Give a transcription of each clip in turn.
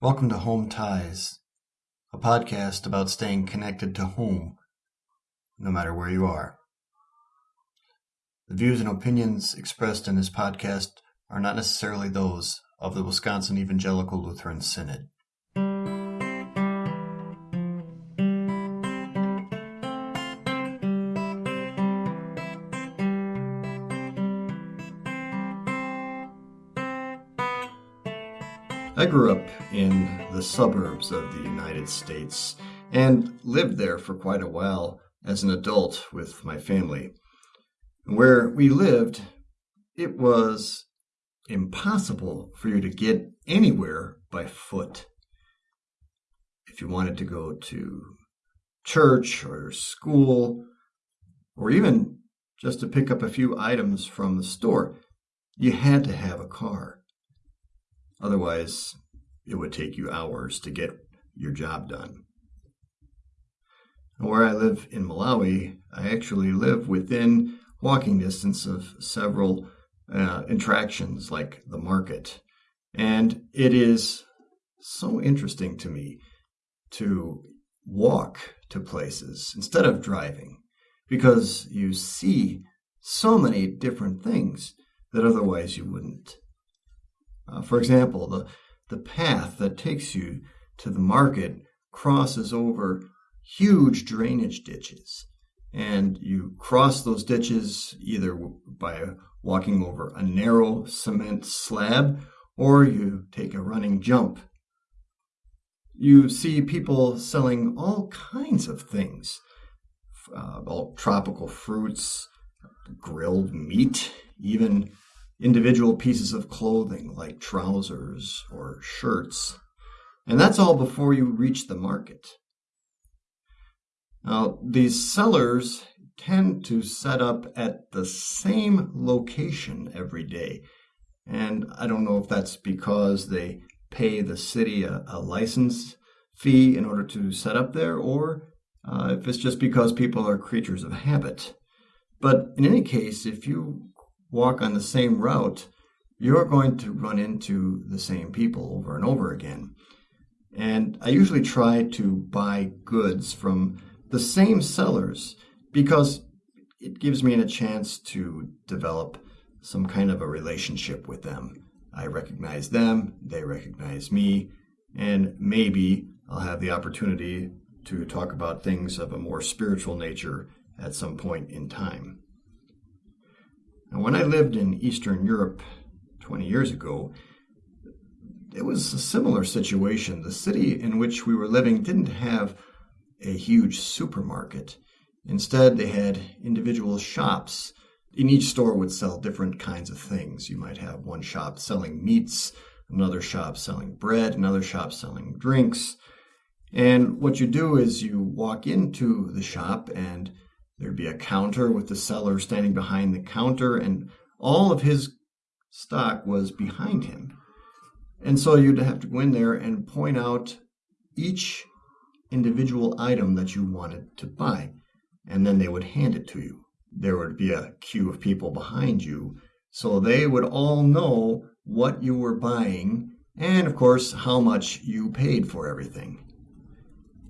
Welcome to Home Ties, a podcast about staying connected to home, no matter where you are. The views and opinions expressed in this podcast are not necessarily those of the Wisconsin Evangelical Lutheran Synod. I grew up in the suburbs of the United States and lived there for quite a while as an adult with my family. Where we lived, it was impossible for you to get anywhere by foot. If you wanted to go to church or school, or even just to pick up a few items from the store, you had to have a car. Otherwise, it would take you hours to get your job done. Where I live in Malawi, I actually live within walking distance of several uh, attractions like the market. And it is so interesting to me to walk to places instead of driving because you see so many different things that otherwise you wouldn't. Uh, for example, the, the path that takes you to the market crosses over huge drainage ditches. And you cross those ditches either by walking over a narrow cement slab or you take a running jump. You see people selling all kinds of things uh, all tropical fruits, grilled meat, even individual pieces of clothing like trousers or shirts. And that's all before you reach the market. Now, these sellers tend to set up at the same location every day. And I don't know if that's because they pay the city a, a license fee in order to set up there, or uh, if it's just because people are creatures of habit. But in any case, if you walk on the same route, you're going to run into the same people over and over again. And I usually try to buy goods from the same sellers because it gives me a chance to develop some kind of a relationship with them. I recognize them, they recognize me, and maybe I'll have the opportunity to talk about things of a more spiritual nature at some point in time. Now, when I lived in Eastern Europe 20 years ago, it was a similar situation. The city in which we were living didn't have a huge supermarket. Instead, they had individual shops. In each store would sell different kinds of things. You might have one shop selling meats, another shop selling bread, another shop selling drinks. And what you do is you walk into the shop and There'd be a counter with the seller standing behind the counter, and all of his stock was behind him. And so you'd have to go in there and point out each individual item that you wanted to buy, and then they would hand it to you. There would be a queue of people behind you, so they would all know what you were buying and, of course, how much you paid for everything.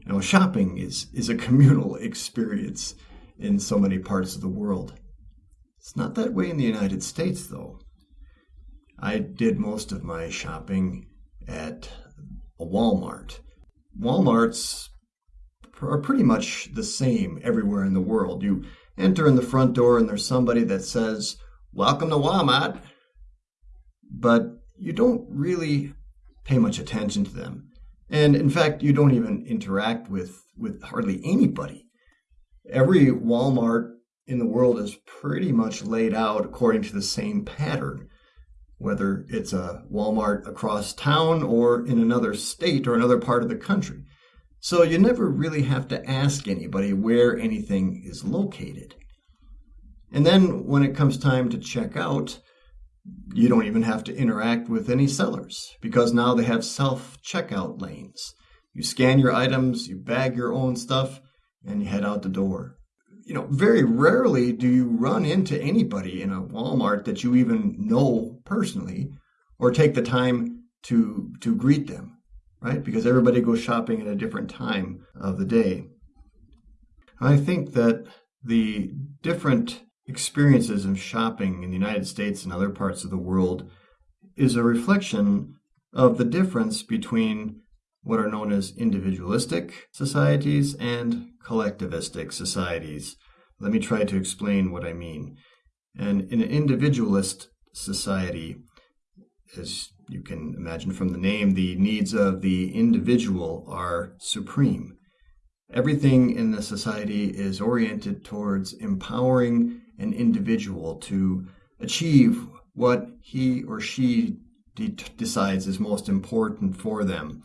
Know, shopping is, is a communal experience in so many parts of the world. It's not that way in the United States, though. I did most of my shopping at a Walmart. Walmarts are pretty much the same everywhere in the world. You enter in the front door and there's somebody that says, Welcome to Walmart. But you don't really pay much attention to them. And in fact, you don't even interact with, with hardly anybody every Walmart in the world is pretty much laid out according to the same pattern, whether it's a Walmart across town or in another state or another part of the country. So you never really have to ask anybody where anything is located. And then when it comes time to check out, you don't even have to interact with any sellers because now they have self checkout lanes. You scan your items, you bag your own stuff, and you head out the door. You know, very rarely do you run into anybody in a Walmart that you even know personally or take the time to to greet them. right? Because everybody goes shopping at a different time of the day. I think that the different experiences of shopping in the United States and other parts of the world is a reflection of the difference between what are known as individualistic societies and collectivistic societies. Let me try to explain what I mean. And in an individualist society, as you can imagine from the name, the needs of the individual are supreme. Everything in the society is oriented towards empowering an individual to achieve what he or she de- decides is most important for them.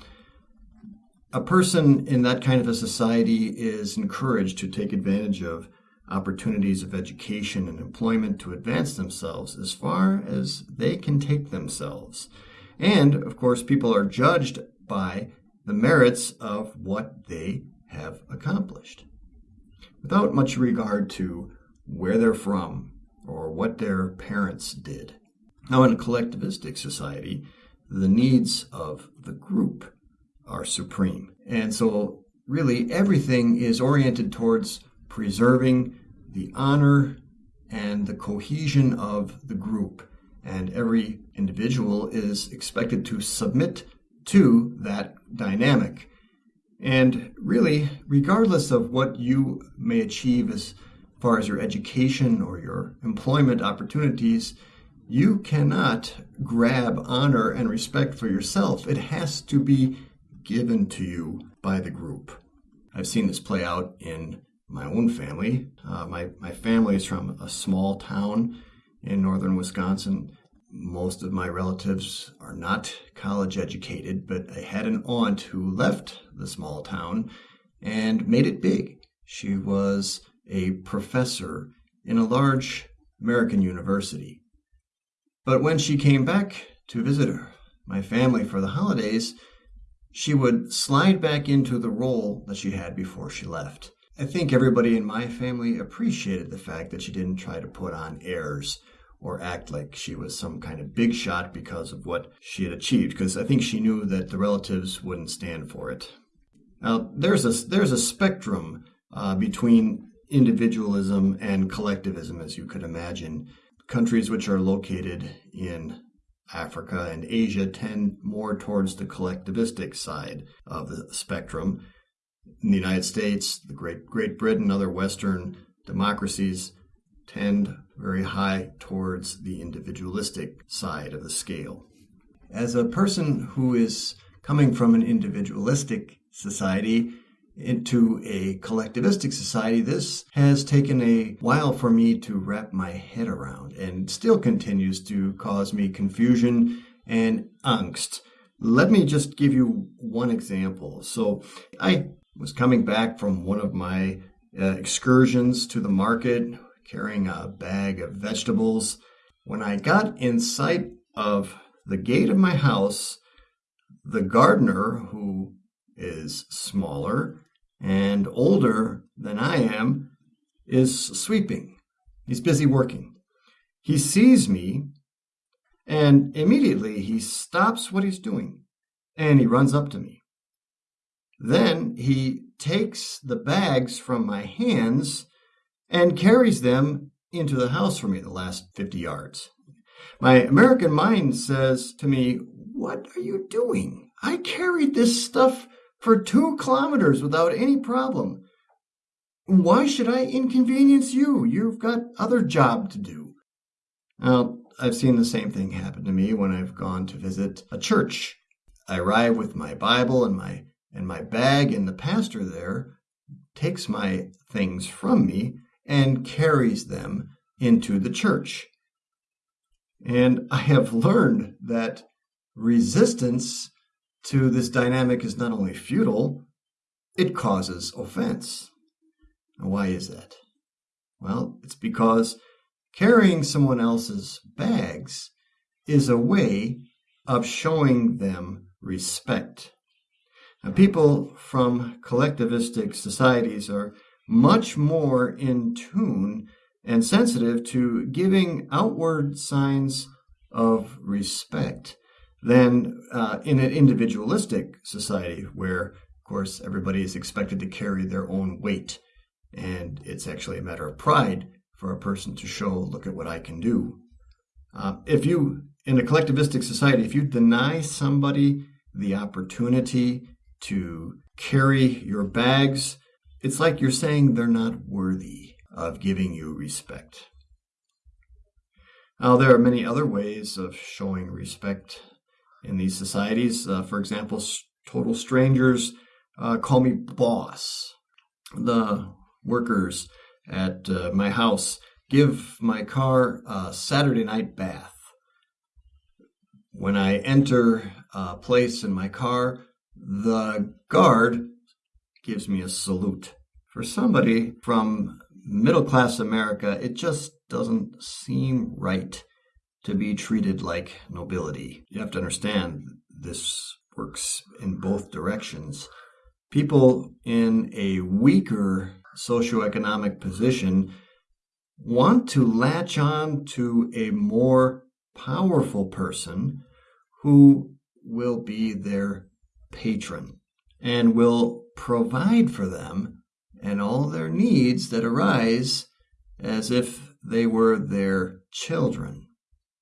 A person in that kind of a society is encouraged to take advantage of opportunities of education and employment to advance themselves as far as they can take themselves. And, of course, people are judged by the merits of what they have accomplished without much regard to where they're from or what their parents did. Now, in a collectivistic society, the needs of the group are supreme. And so, really, everything is oriented towards preserving the honor and the cohesion of the group. And every individual is expected to submit to that dynamic. And really, regardless of what you may achieve as far as your education or your employment opportunities, you cannot grab honor and respect for yourself. It has to be given to you by the group. I've seen this play out in my own family. Uh, my, my family is from a small town in northern Wisconsin. Most of my relatives are not college educated, but I had an aunt who left the small town and made it big. She was a professor in a large American university. But when she came back to visit her, my family for the holidays, she would slide back into the role that she had before she left. I think everybody in my family appreciated the fact that she didn't try to put on airs or act like she was some kind of big shot because of what she had achieved, because I think she knew that the relatives wouldn't stand for it. Now, there's a, there's a spectrum uh, between individualism and collectivism, as you could imagine. Countries which are located in Africa and Asia tend more towards the collectivistic side of the spectrum. In the United States, the Great Great Britain, other Western democracies tend very high towards the individualistic side of the scale. As a person who is coming from an individualistic society, into a collectivistic society, this has taken a while for me to wrap my head around and still continues to cause me confusion and angst. Let me just give you one example. So, I was coming back from one of my uh, excursions to the market carrying a bag of vegetables. When I got in sight of the gate of my house, the gardener, who is smaller and older than I am, is sweeping. He's busy working. He sees me and immediately he stops what he's doing and he runs up to me. Then he takes the bags from my hands and carries them into the house for me the last 50 yards. My American mind says to me, What are you doing? I carried this stuff for two kilometers without any problem. Why should I inconvenience you? You've got other job to do. Well, I've seen the same thing happen to me when I've gone to visit a church. I arrive with my Bible and my and my bag, and the pastor there takes my things from me and carries them into the church. And I have learned that resistance to this dynamic is not only futile, it causes offense. Now, why is that? Well, it's because carrying someone else's bags is a way of showing them respect. Now, people from collectivistic societies are much more in tune and sensitive to giving outward signs of respect than uh, in an individualistic society where, of course, everybody is expected to carry their own weight. And it's actually a matter of pride for a person to show, look at what I can do. Uh, if you, in a collectivistic society, if you deny somebody the opportunity to carry your bags, it's like you're saying they're not worthy of giving you respect. Now, there are many other ways of showing respect in these societies. Uh, for example, total strangers uh, call me boss. The workers at uh, my house give my car a Saturday night bath. When I enter a place in my car, the guard gives me a salute. For somebody from middle class America, it just doesn't seem right to be treated like nobility. You have to understand this works in both directions. People in a weaker socioeconomic position want to latch on to a more powerful person who will be their patron and will provide for them and all their needs that arise as if they were their children.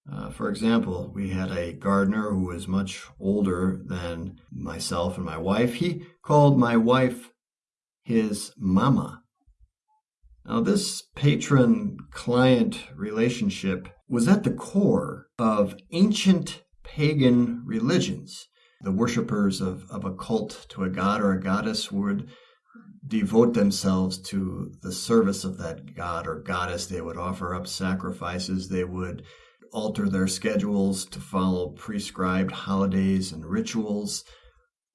Uh, for example, we had a gardener who was much older than myself and my wife. He called my wife his mama. Now, this patron client relationship was at the core of ancient pagan religions. The worshippers of, of a cult to a god or a goddess would devote themselves to the service of that god or goddess. They would offer up sacrifices. They would alter their schedules to follow prescribed holidays and rituals,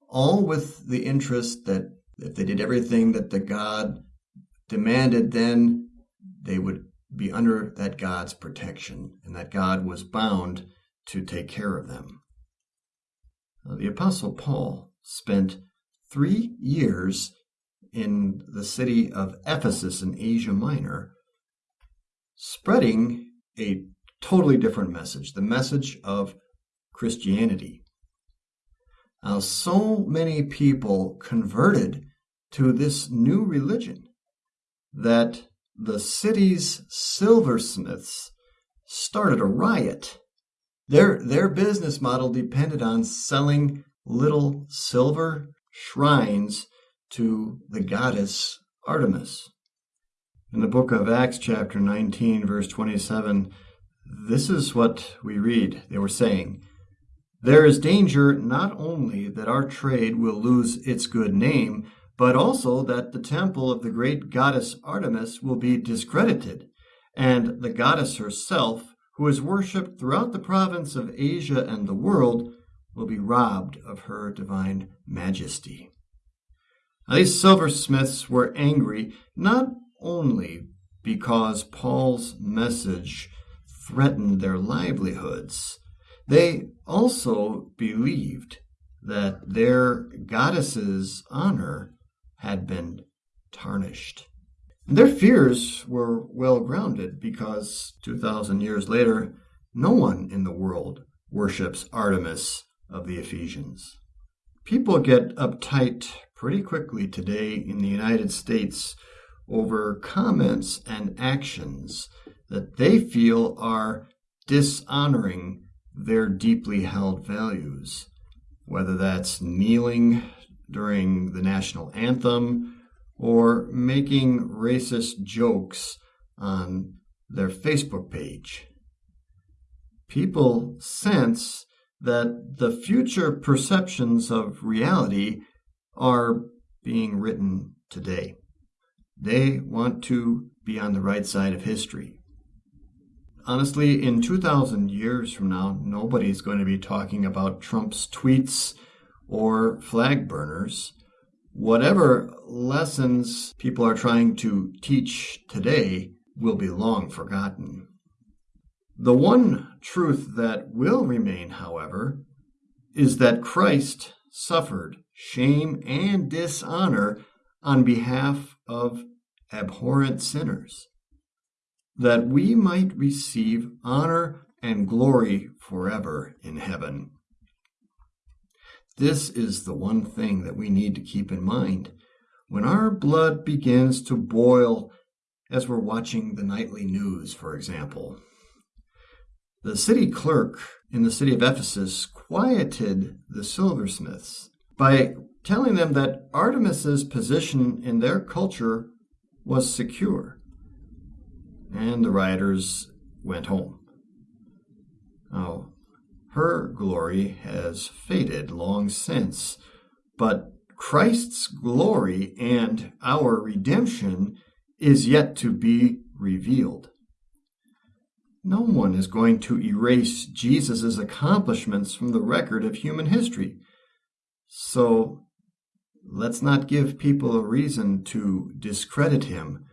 all with the interest that if they did everything that the god demanded, then they would be under that god's protection, and that God was bound to take care of them. Uh, the Apostle Paul spent three years in the city of Ephesus in Asia Minor, spreading a totally different message the message of Christianity. Now, so many people converted to this new religion that the city's silversmiths started a riot. Their, their business model depended on selling little silver shrines to the goddess Artemis. In the book of Acts, chapter 19, verse 27, this is what we read. They were saying, There is danger not only that our trade will lose its good name, but also that the temple of the great goddess Artemis will be discredited, and the goddess herself, who is worshipped throughout the province of Asia and the world, will be robbed of her divine majesty. Now, these silversmiths were angry not only because Paul's message threatened their livelihoods, they also believed that their goddess's honor had been tarnished. Their fears were well grounded because 2,000 years later, no one in the world worships Artemis of the Ephesians. People get uptight pretty quickly today in the United States over comments and actions that they feel are dishonoring their deeply held values, whether that's kneeling during the national anthem or making racist jokes on their Facebook page. People sense that the future perceptions of reality are being written today. They want to be on the right side of history. Honestly, in 2,000 years from now, nobody's going to be talking about Trump's tweets or flag burners, whatever lessons people are trying to teach today will be long forgotten. The one truth that will remain, however, is that Christ suffered shame and dishonor on behalf of abhorrent sinners, that we might receive honor and glory forever in heaven. This is the one thing that we need to keep in mind. When our blood begins to boil as we're watching the nightly news, for example, the city clerk in the city of Ephesus quieted the silversmiths by telling them that Artemis's position in their culture was secure. And the rioters went home. Now, her glory has faded long since, but Christ's glory and our redemption is yet to be revealed. No one is going to erase Jesus' accomplishments from the record of human history. So let's not give people a reason to discredit him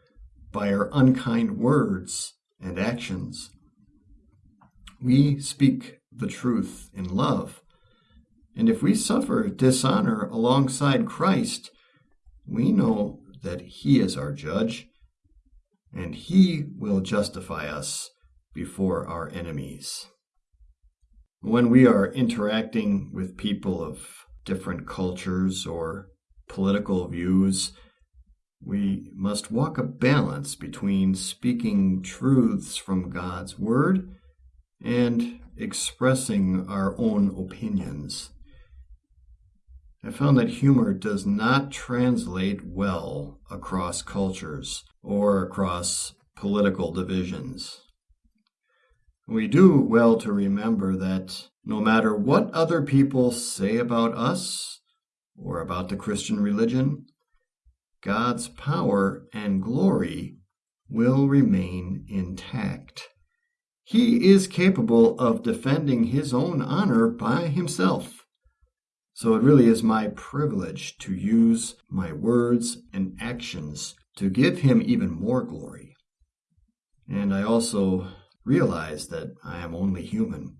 by our unkind words and actions. We speak the truth in love. And if we suffer dishonor alongside Christ, we know that He is our judge, and He will justify us before our enemies. When we are interacting with people of different cultures or political views, we must walk a balance between speaking truths from God's Word and expressing our own opinions. I found that humor does not translate well across cultures or across political divisions. We do well to remember that no matter what other people say about us or about the Christian religion, God's power and glory will remain intact. He is capable of defending his own honor by himself. So it really is my privilege to use my words and actions to give him even more glory. And I also realize that I am only human,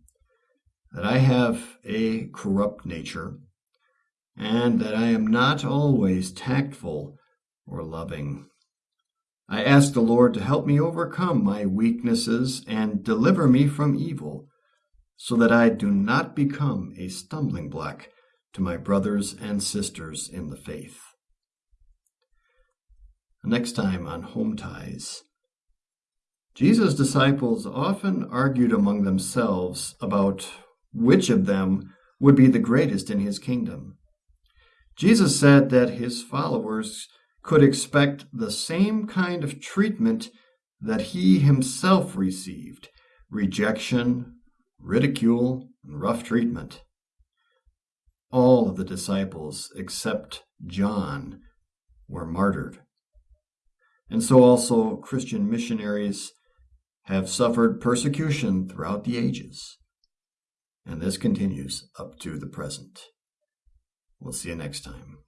that I have a corrupt nature, and that I am not always tactful or loving. I ask the Lord to help me overcome my weaknesses and deliver me from evil, so that I do not become a stumbling block to my brothers and sisters in the faith. Next time on Home Ties. Jesus' disciples often argued among themselves about which of them would be the greatest in his kingdom. Jesus said that his followers could expect the same kind of treatment that he himself received rejection, ridicule, and rough treatment. All of the disciples, except John, were martyred. And so also Christian missionaries have suffered persecution throughout the ages. And this continues up to the present. We'll see you next time.